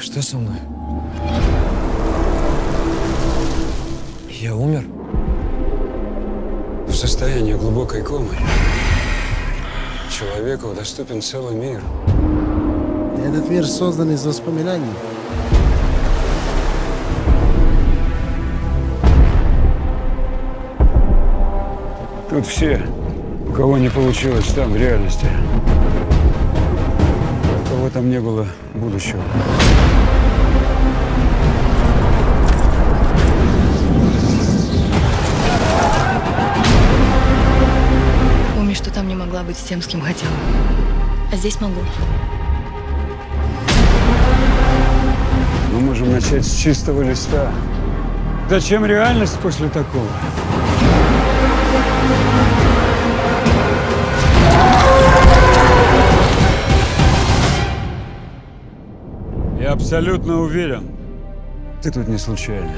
Что со мной? Я умер? В состоянии глубокой комы человеку доступен целый мир. Этот мир создан из воспоминаний. Тут все, у кого не получилось там, в реальности. Кого там не было будущего. Помню, что там не могла быть с тем, с кем хотела. А здесь могу. Мы можем начать с чистого листа. Зачем реальность после такого? Я абсолютно уверен, ты тут не случайно.